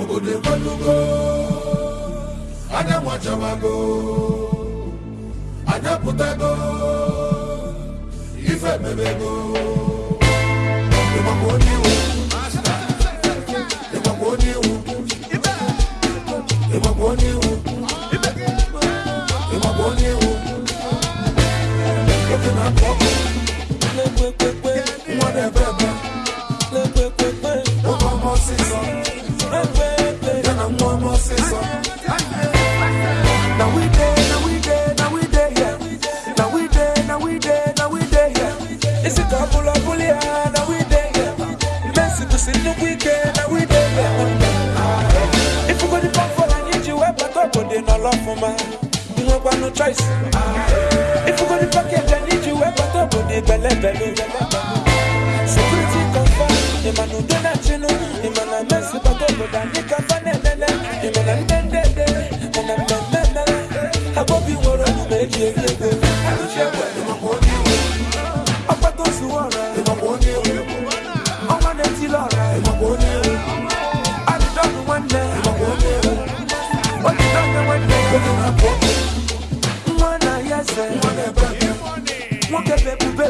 obodo ekwelugo anya nwachawago anya pụtago ife mebego ịgbakwa onye iwu ịgbakwa onye iwu ịgbakwa onye iwu ịgbakwa onye iwu oke na-akụ ọkụ choice. If you go the package, I need you. I got up on the belly belly. Security confirm. The man who did not. The man I mess with, but over the nick of an enemy. The man I'm dead, dead, dead. And I'm dead, dead. I hope you were on the make you. Nẹ̀, oke na-akụ ọkụ nwa náà yẹ ẹsẹ̀, nwa na-ebe ebe wọ́n kẹ́ bẹ́ẹ̀ bùbẹ́